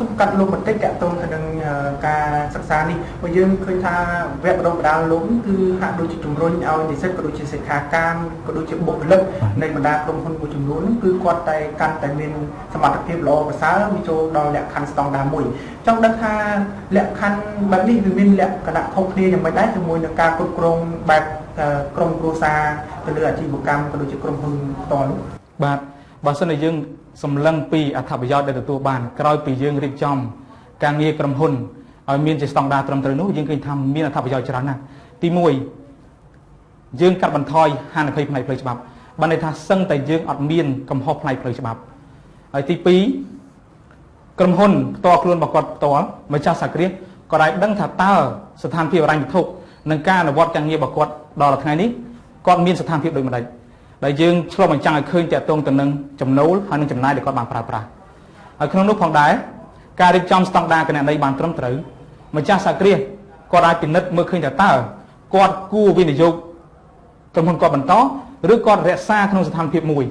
សូមកាត់លោកបន្តិចតកតងទៅនឹងការសិក្សានេះបើយើងឃើញថាវគ្គបណ្ដុះបណ្ដាលលោកគឺហាក់ដូចជាជំរុញឲ្យនិស្សិតក៏ដូចជាសិក្ខាកាមក៏ដូចជាបុគ្គលិកនៃបណ្ដាក្រុមហ៊ុនមួយចំនួនគឺគាត់តែកាន់តែមានសមត្ថភាពល្អប្រសើរវាចូលដល់លក្ខខណ្ឌស្តង់ដារមួយចង់ដឹងថាលក្ខខណ្ឌបែបនេះវាមានលក្ខណៈខុសគ្នាយ៉ាងម៉េចដែរជាមួយនឹងការគ្រប់គ្រងបែបក្រុមគ្រួសារទៅលើអាជីវកម្មក៏ដូចជាក្រុមហ៊ុនផ្ទាល់នោះបាទបើសិនជាយើង សម្លឹងពីអត្ថប្រយោជន៍ដែលទទួលបានក្រោយពីយើងរៀបចំការងារក្រុមហ៊ុនឲ្យមានជាស្តង់ដារត្រឹមត្រូវនោះយើងឃើញថាមានអត្ថប្រយោជន៍ច្រើនណាស់ទី1យើងកាត់បន្ថយហានិភ័យផ្នែកផ្លូវច្បាប់បានន័យថាសឹងតែយើងអត់មានកំហុសផ្នែកផ្លូវច្បាប់ហើយទី2ក្រុមហ៊ុនផ្ទាល់ខ្លួនរបស់គាត់ផ្ទាល់ម្ចាស់សាគ្រាសក៏ได้ដឹងថាតើស្ថានភាពអរញ្ញវត្ថុនិងការអនុវត្តការងាររបស់គាត់ដល់ថ្ងៃនេះគាត់មានស្ថានភាពដូចម្ដេច ដែលយើងឆ្លុះបញ្ចាំងឲ្យឃើញតកតងទៅនឹងចំណូលហើយនឹងចំណាយដែលគាត់បានប្រើប្រាស់ហើយក្នុងនោះផងដែរការរៀបចំស្តង់ដារគណនេយ្យបានត្រឹមត្រូវម្ចាស់សាគ្រាសគាត់អាចពិនិត្យមើលឃើញថាតើគាត់គួរវិនិយោគក្រុមហ៊ុនគាត់បន្តឬគាត់រក្សាក្នុងស្ថានភាពមួយ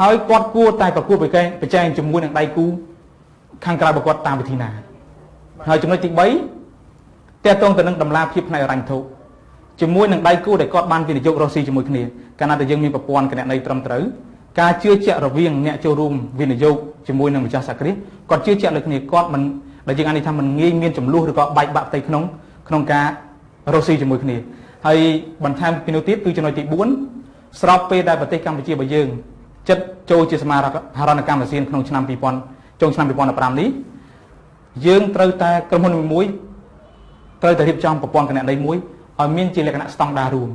ហើយគាត់គួរតែប្រកួតប្រជែងប្រជែងជាមួយនឹងដៃគូខាងក្រៅរបស់គាត់តាមវិធីណាហើយចំណុចទី3តកតងទៅនឹងតម្លាភាពផ្នែករញ្ញធុ ជាមួយនឹងដៃគូដែលគាត់បានវិនិយោគរស់ស៊ីជាមួយគ្នាកាលណាតែយើងមានប្រព័ន្ធគណនេយ្យត្រឹមត្រូវការជឿជាក់រវាងអ្នកចូលរួមវិនិយោគជាមួយនឹងម្ចាស់សាគ្រាសគាត់ជឿជាក់លើគ្នាគាត់មិនដែលយើងអានេះថាមិនងាយមានចំនួនឬក៏បែកបាក់ផ្ទៃក្នុងក្នុងការរស់ស៊ីជាមួយគ្នាហើយបន្ថែមពីនោះទៀតគឺចំណុចទី4ស្របពេលដែលប្រទេសកម្ពុជារបស់យើងចិត្តចូលជាសមាហរណកម្មអាស៊ានក្នុងឆ្នាំ2000ចុងឆ្នាំ2015នេះយើងត្រូវតែក្រុមហ៊ុនមួយត្រូវតែរៀបចំប្រព័ន្ធគណនេយ្យមួយ ឲ្យមានជាលក្ខណៈស្តង់ដាររួម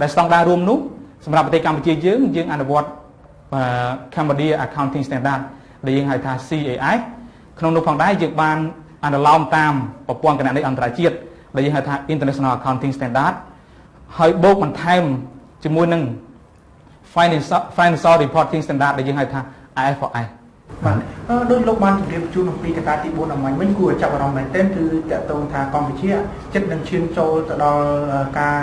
ដែលស្តង់ដាររួមនោះសម្រាប់ប្រទេសកម្ពុជាយើងយើងអនុវត្ត Cambodia Accounting Standard ដែលយើងហៅថា CAS ក្នុងនោះផងដែរយើងបានអនុលោមតាមប្រព័ន្ធគណនេយ្យអន្តរជាតិដែលយើងហៅថា International Accounting Standard ហើយបូកបន្ថែមជាមួយនឹង Financial Financial Reporting Standard ដែលយើងហៅថា IFRS បាទដោយលោកបានជម្រាបជូនអំពីកត្តាទី4អំបញ្ញវិញគួរចាប់អារម្មណ៍មែនទែនគឺតកតងថាកម្ពុជាចិត្តនឹងឈានចូលទៅដល់ការ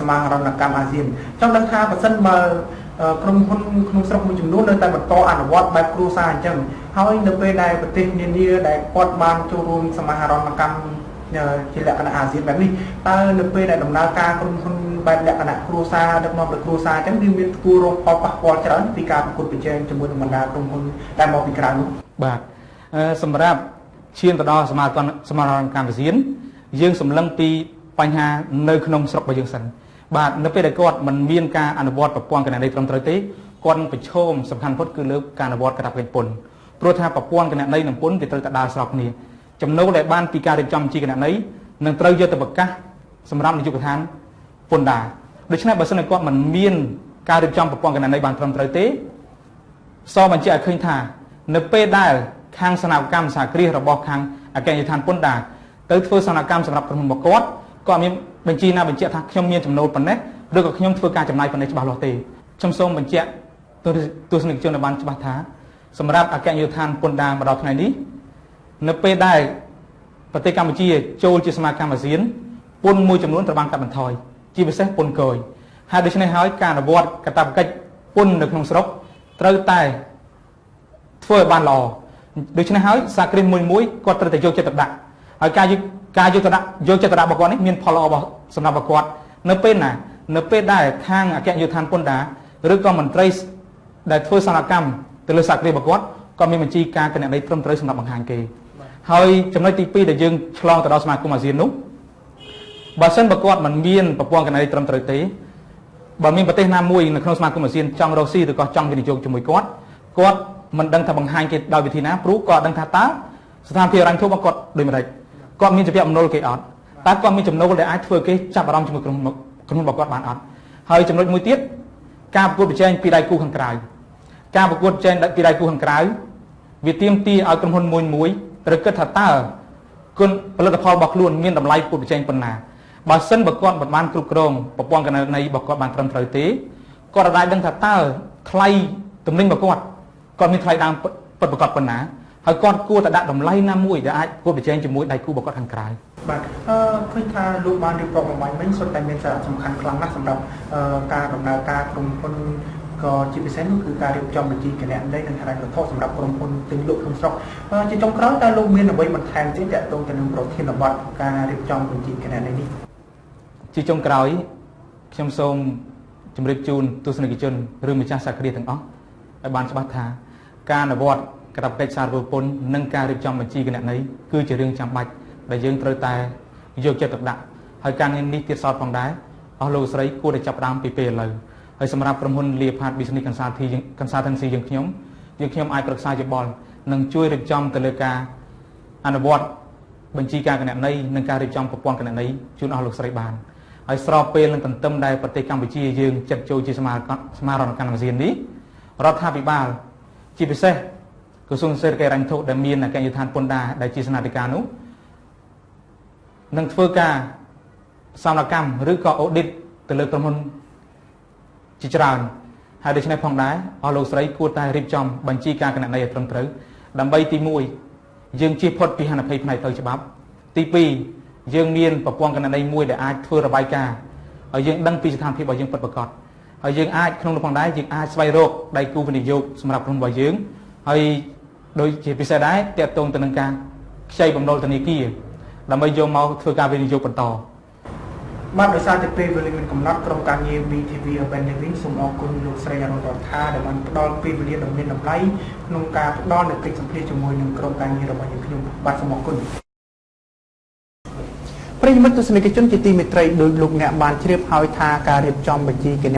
សមាហរណកម្មអាស៊ានចង់ដឹងថាបើសិនបើក្រុមហ៊ុនក្នុងស្រុកមួយចំនួននៅតែបន្តអនុវត្តបែបគ្រួសារអញ្ចឹងហើយនៅពេលដែលប្រទេសនានាដែលគាត់បានចូលរួមសមាហរណកម្មជាលក្ខណៈអាស៊ានបែបនេះតើនៅពេលដែលដំណើរការក្រុមហ៊ុន បែបលក្ខណៈគ្រួសារដឹកនាំដោយគ្រួសារអញ្ចឹងវាមានគួររងផលប៉ះពាល់ច្រើនពីការប្រកួតប្រជែងជាមួយនឹងបណ្ដាក្រុមហ៊ុនដែលមកពីក្រៅនោះបាទសម្រាប់ឈានទៅដល់សមាគមសមាគមកម្មវិសៀនយើងសម្លឹងពីបញ្ហានៅក្នុងស្រុករបស់យើងសិនបាទនៅពេលដែលគាត់មិនមានការអនុវត្តប្រព័ន្ធកណន័យត្រឹមត្រូវទេគាត់នឹងប្រឈមសំខាន់បំផុតគឺលើការអនុវត្តកាតព្វកិច្ចពន្ធព្រោះថាប្រព័ន្ធកណន័យនិងពន្ធវាត្រូវតែដើរស្របគ្នាចំណូលដែលបានពីការរៀបចំជាកណន័យនឹងត្រូវយកទៅប្រកាសសម្រាប់នាយកដ្ឋាន ពន្ធដារដូច្នេះបើសិនជាគាត់មិនមានការរៀបចំប្រព័ន្ធកណន័យបានត្រឹមត្រូវទេសបញ្ជាក់ឲ្យឃើញថានៅពេលដែលខាងសនកម្មសាគ្រាសរបស់ខាងអគ្គនាយកដ្ឋានពន្ធដារទៅធ្វើសនកម្មសម្រាប់ក្រុមហ៊ុនរបស់គាត់គាត់មានបញ្ជីណាបញ្ជាក់ថាខ្ញុំមានចំណូលប៉ុណ្ណេះឬក៏ខ្ញុំធ្វើការចំណាយប៉ុណ្ណេះច្បាស់លាស់ទេខ្ញុំសូមបញ្ជាក់ទស្សនិកជនឲ្យបានច្បាស់ថាសម្រាប់អគ្គនាយកដ្ឋានពន្ធដារមកដល់ថ្ងៃនេះនៅពេលដែលប្រទេសកម្ពុជាចូលជាសមាគមអាស៊ានពន្ធមួយចំនួនត្រូវបានកាត់បន្ថយ ជាពិសេសពន្ធគយហើយដូច្នេះហើយការអនុវត្តកាតព្វកិច្ចពន្ធនៅក្នុងស្រុកត្រូវតែធ្វើឲ្យបានល្អដូច្នេះហើយសាគ្រិតមួយមួយគាត់ត្រូវតែយកចិត្តទុកដាក់ហើយការយកការយកចិត្តដាក់យកចិត្តទុកដាក់របស់គាត់នេះមានផលល្អរបស់សម្រាប់គាត់នៅពេលណា នៅពេលដែលខាងអគ្គនាយកដ្ឋានពន្ធដារឬក៏មន្ត្រីដែលធ្វើសកម្មទៅលើសាគ្រិតរបស់គាត់ក៏មានបញ្ជីការគណនេយ្យត្រឹមត្រូវសម្រាប់បង្ហាញគេហើយចំណុចទី2ដែលយើងឆ្លងទៅដល់សមាគមអាស៊ាននោះ បើសិនបើគាត់មិនមានប្រព័ន្ធកណន័យត្រឹមត្រូវទេបើមានប្រទេសណាមួយនៅក្នុងសមាគមអាស៊ានចង់រកស៊ីឬក៏ចង់វិនិយោគជាមួយគាត់គាត់មិនដឹងថាបង្ហាញគេដោយវិធីណាព្រោះគាត់ដឹងថាតើស្ថានភាពរ៉ាញ់ធូបរបស់គាត់ដូចម្ដេចគាត់មានជំពាក់បំណុលគេអត់តើគាត់មានចំណូលដែលអាចធ្វើគេចាប់អារម្មណ៍ជាមួយក្រុមក្រុមរបស់គាត់បានអត់ហើយចំណុចមួយទៀតការប្រកួតប្រជែងពីដៃគូខាងក្រៅការប្រកួតប្រជែងពីដៃគូខាងក្រៅវាទាមទារឲ្យក្រុមហ៊ុនមួយមួយត្រូវគិតថាតើគុណផលិតផលរបស់ខ្លួនមានតម្លៃពុតប្រជែងប៉ុណ្ណា បើសិនបើគាត់មិនបានគ្រប់គ្រងប្រព័ន្ធកណន័យរបស់គាត់បានត្រឹមត្រូវទេគាត់អាចដឹងថាតើថ្លៃទំនិញរបស់គាត់គាត់មានថ្លៃដើមពិតប្រាកដប៉ុណ្ណាហើយគាត់គួរតែដាក់តម្លៃណាមួយដែលអាចគួរប្រជែងជាមួយដៃគូរបស់គាត់ខាងក្រៅបាទអឺឃើញថាលោកបានរៀបរាប់បំបញ្ញវិញសុទ្ធតែមានសារៈសំខាន់ខ្លាំងណាស់សម្រាប់ការដំណើរការក្រុមហ៊ុនក៏ជាពិសេសនោះគឺការរៀបចំបញ្ជីគណនេយ្យនិងហិរញ្ញវត្ថុសម្រាប់ក្រុមហ៊ុនទិញលក់ក្នុងស្រុកអឺជាចុងក្រោយតើលោកមានអ្វីបន្ថែមទៀតទាក់ទងទៅនឹងប្រធានបទការរៀបចំបញ្ជីគណនេយ្យនេះ ជាចុងក្រោយខ្ញុំសូមជម្រាបជូនទស្សនិកជនឬម្ចាស់សាក្រាទាំងអស់ឲ្យបានច្បាស់ថា ការអនុវត្តកាតព្វកិច្ចសារពើពន្ធនិងការរៀបចំបញ្ជីគណនេយ្យគឺជារឿងចាំបាច់ដែលយើងត្រូវតែយកចិត្តទុកដាក់ហើយការងារនេះទៀតសោតផងដែរអស់លោកស្រីគួរតែចាប់ផ្ដើមពីពេលឥឡូវហើយសម្រាប់ក្រុមហ៊ុន Leopard Business Consulting យើង Consultancy យើងខ្ញុំយើងខ្ញុំអាចប្រឹក្សាយោបល់និងជួយរៀបចំទៅលើការអនុវត្តបញ្ជីការគណនេយ្យនិងការរៀបចំប្រព័ន្ធគណនេយ្យជូនអស់លោកស្រីបាន ហើយស្របពេលនឹងទន្ទឹមដែលប្រទេសកម្ពុជាយើងចាត់ចូលជាសមាសមារណកម្មអាស៊ាននេះរដ្ឋាភិបាលជាពិសេសក្រសួងសេដ្ឋកិច្ចរញ្ញធុដែលមានអគ្គនាយកដ្ឋានពន្ធដារដែលជាស្នាធិការនោះនឹងធ្វើការសមកម្មឬក៏ audit ទៅលើក្រុមហ៊ុនជាច្រើនហើយដូច្នេះផងដែរអស់លោកស្រីគួរតែរៀបចំបញ្ជីការគណនេយ្យឲ្យត្រឹមត្រូវដើម្បីទី1យើងជៀសផុតពីហានិភ័យផ្នែកផ្លូវច្បាប់ទី2 យើងមានប្រព័ន្ធគណនេយ្យមួយដែលអាចធ្វើរបាយការណ៍ហើយយើងដឹងពីស្ថានភាពរបស់យើងពិតប្រាកដហើយយើងអាចក្នុងនោះផងដែរយើងអាចស្វែងរកដៃគូវិនិយោគសម្រាប់ក្រុមរបស់យើងហើយដូចជាពិសេសដែរតកតងទៅនឹងការខ្ចីបំណុលធនាគារដើម្បីយកមកធ្វើការវិនិយោគបន្តបាទដោយសារតែពេលវេលាមានកំណត់ក្រុមការងារ VTV Urban Living សូមអរគុណលោកស្រីអរុណរដ្ឋាដែលបានផ្ដល់ពេលវេលាដ៏មានតម្លៃក្នុងការផ្ដល់នូវកិច្ចសម្ភាសន៍ជាមួយនឹងក្រុមការងាររបស់យើងខ្ញុំបាទសូមអរគុណ ប្រិយមិត្តទស្សនិកជនជាទីមេត្រីដោយលោកអ្នកបានជ្រាបហើយថាការរៀបចំបញ្ជីគណ